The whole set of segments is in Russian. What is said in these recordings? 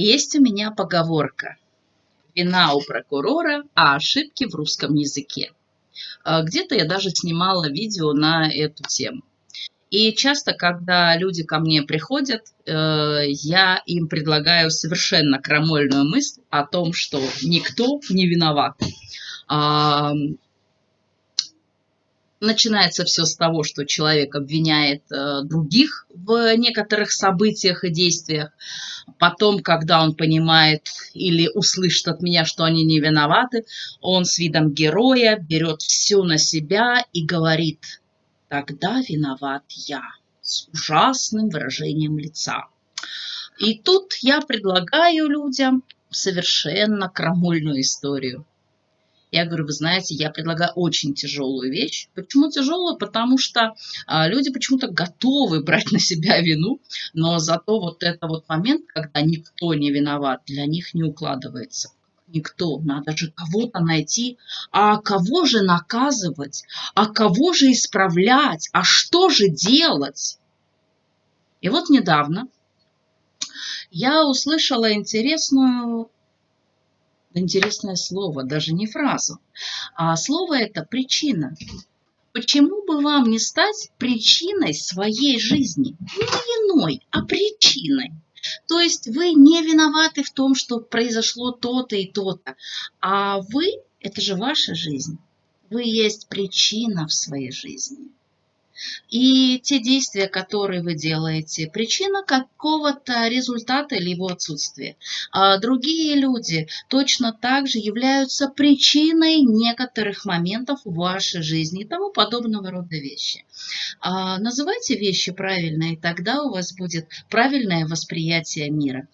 Есть у меня поговорка. Вина у прокурора, а ошибки в русском языке. А, где-то я даже снимала видео на эту тему. И часто, когда люди ко мне приходят, э, я им предлагаю совершенно крамольную мысль о том, что никто не виноват. Начинается все с того, что человек обвиняет э, других в некоторых событиях и действиях. Потом, когда он понимает или услышит от меня, что они не виноваты, он с видом героя берет все на себя и говорит, тогда виноват я, с ужасным выражением лица. И тут я предлагаю людям совершенно крамольную историю. Я говорю, вы знаете, я предлагаю очень тяжелую вещь. Почему тяжелую? Потому что а, люди почему-то готовы брать на себя вину, но зато вот это вот момент, когда никто не виноват, для них не укладывается. Никто, надо же кого-то найти, а кого же наказывать, а кого же исправлять, а что же делать? И вот недавно я услышала интересную интересное слово, даже не фразу. А слово это причина. Почему бы вам не стать причиной своей жизни? Не виной, а причиной. То есть вы не виноваты в том, что произошло то-то и то-то, а вы – это же ваша жизнь. Вы есть причина в своей жизни. И те действия, которые вы делаете, причина какого-то результата или его отсутствия. А другие люди точно так же являются причиной некоторых моментов в вашей жизни и тому подобного рода вещи. А называйте вещи правильно, и тогда у вас будет правильное восприятие мира.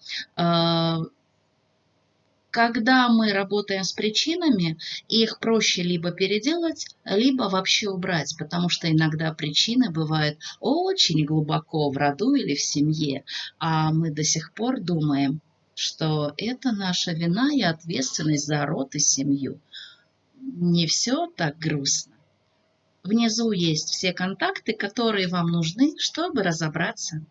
Когда мы работаем с причинами, их проще либо переделать, либо вообще убрать, потому что иногда причины бывают очень глубоко в роду или в семье, а мы до сих пор думаем, что это наша вина и ответственность за род и семью. Не все так грустно. Внизу есть все контакты, которые вам нужны, чтобы разобраться.